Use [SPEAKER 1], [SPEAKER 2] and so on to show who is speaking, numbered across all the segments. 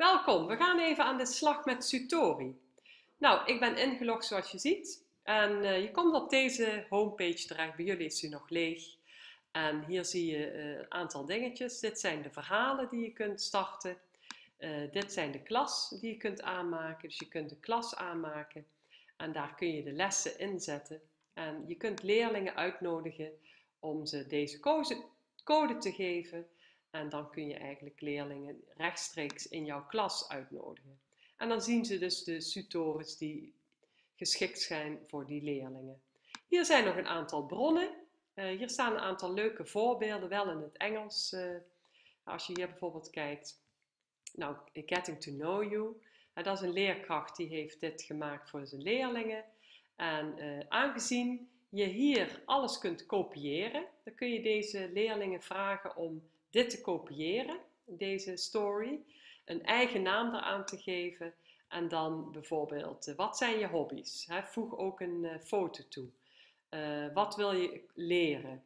[SPEAKER 1] Welkom, we gaan even aan de slag met Sutori. Nou, ik ben ingelogd zoals je ziet en uh, je komt op deze homepage terecht. Bij jullie is hij nog leeg. En hier zie je uh, een aantal dingetjes. Dit zijn de verhalen die je kunt starten. Uh, dit zijn de klas die je kunt aanmaken. Dus je kunt de klas aanmaken en daar kun je de lessen inzetten. En je kunt leerlingen uitnodigen om ze deze code te geven. En dan kun je eigenlijk leerlingen rechtstreeks in jouw klas uitnodigen. En dan zien ze dus de tutores die geschikt zijn voor die leerlingen. Hier zijn nog een aantal bronnen. Uh, hier staan een aantal leuke voorbeelden, wel in het Engels. Uh, als je hier bijvoorbeeld kijkt. Nou, Getting to Know You. Uh, dat is een leerkracht die heeft dit gemaakt voor zijn leerlingen. En aangezien je hier alles kunt kopiëren, dan kun je deze leerlingen vragen om dit te kopiëren, deze story, een eigen naam eraan te geven en dan bijvoorbeeld, eh, wat zijn je hobby's? voeg ook een uh, foto toe. Uh, wat wil je leren?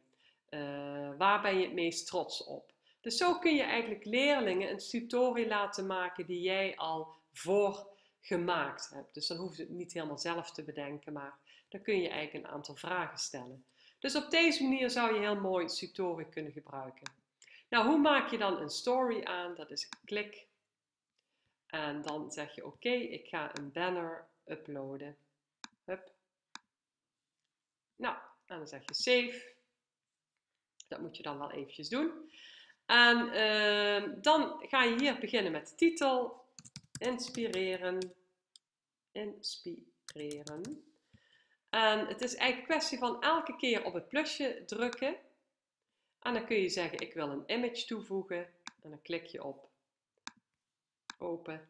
[SPEAKER 1] Waar ben je het meest trots op? Dus zo kun je eigenlijk leerlingen een tutorial laten maken die jij al voorgemaakt hebt. Dus dan hoef je het niet helemaal zelf te bedenken, maar dan kun je eigenlijk een aantal vragen stellen. Dus op deze manier zou je heel mooi tutorial kunnen gebruiken. Nou, hoe maak je dan een story aan? Dat is klik. En dan zeg je oké, ik ga een banner uploaden. Hup. Nou, en dan zeg je save. Dat moet je dan wel eventjes doen. En uh, dan ga je hier beginnen met de titel. Inspireren. Inspireren. En het is eigenlijk een kwestie van elke keer op het plusje drukken. En dan kun je zeggen, ik wil een image toevoegen. En dan klik je op open.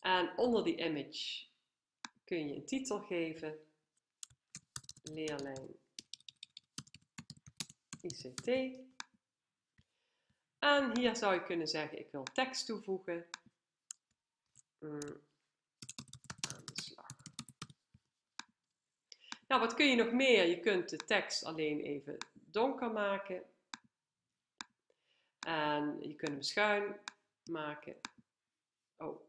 [SPEAKER 1] En onder die image kun je een titel geven. Leerlijn ICT. En hier zou je kunnen zeggen, ik wil tekst toevoegen. Mm, aan de slag. Nou, wat kun je nog meer? Je kunt de tekst alleen even donker maken. En je kunt hem schuin maken. Oh.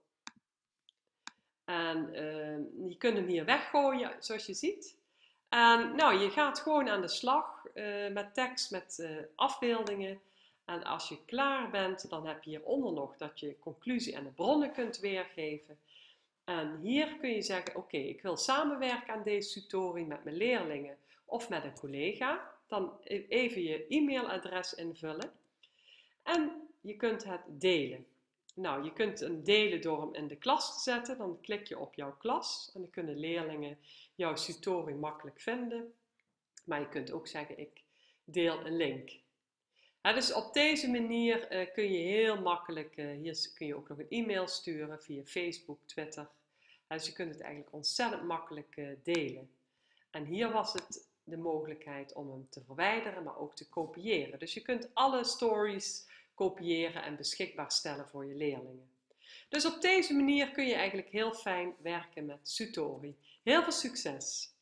[SPEAKER 1] En uh, je kunt hem hier weggooien, zoals je ziet. En nou, je gaat gewoon aan de slag uh, met tekst, met uh, afbeeldingen. En als je klaar bent, dan heb je hieronder nog dat je conclusie en de bronnen kunt weergeven. En hier kun je zeggen, oké, ik wil samenwerken aan deze tutorial met mijn leerlingen of met een collega dan e-, even je e-mailadres invullen en je kunt het delen. Nou, je kunt hem delen door hem in de klas te zetten. Dan klik je op jouw klas en dan kunnen leerlingen jouw tutorial makkelijk vinden. Maar je kunt ook zeggen, ik deel een link. dus op deze manier uh, kun je heel makkelijk, uh, hier kun je ook nog een e-mail sturen via Facebook, Twitter. dus je kunt het eigenlijk ontzettend makkelijk uh, delen. En hier was het de mogelijkheid om hem te verwijderen, maar ook te kopiëren. Dus je kunt alle stories kopiëren en beschikbaar stellen voor je leerlingen. Dus op deze manier kun je eigenlijk heel fijn werken met Sutori. Heel veel succes!